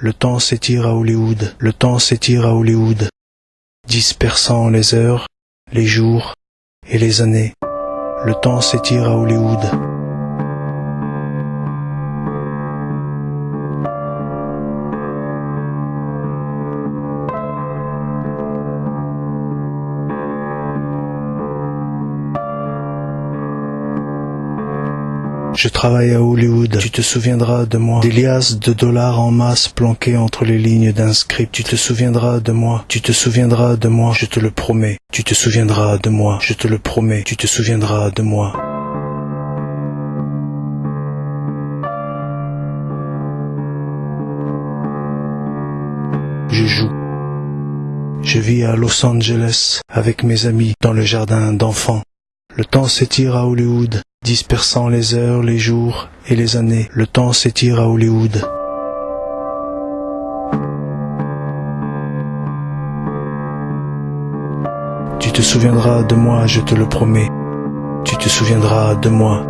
Le temps s'étire à Hollywood, le temps s'étire à Hollywood, dispersant les heures, les jours et les années. Le temps s'étire à Hollywood. Je travaille à Hollywood, tu te souviendras de moi. Des liasses de dollars en masse planquées entre les lignes d'un script. Tu te souviendras de moi, tu te souviendras de moi, je te le promets. Tu te souviendras de moi, je te le promets. Tu te souviendras de moi. Je joue. Je vis à Los Angeles avec mes amis dans le jardin d'enfants. Le temps s'étire à Hollywood, dispersant les heures, les jours et les années. Le temps s'étire à Hollywood. Tu te souviendras de moi, je te le promets. Tu te souviendras de moi.